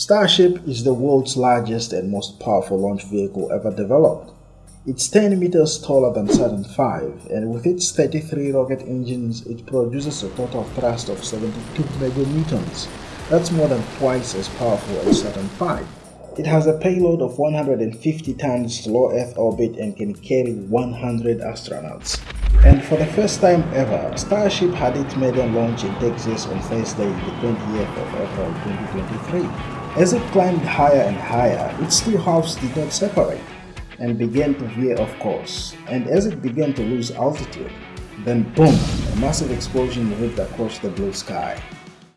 Starship is the world's largest and most powerful launch vehicle ever developed. It's 10 meters taller than Saturn V, and with its 33 rocket engines, it produces a total thrust of 72 meganewtons. That's more than twice as powerful as Saturn V. It has a payload of 150 tons to low Earth orbit and can carry 100 astronauts. And for the first time ever, Starship had its maiden launch in Texas on Thursday, the 20th of April 2023. As it climbed higher and higher, its two halves did not separate and began to veer off course. And as it began to lose altitude, then boom, a massive explosion ripped across the blue sky.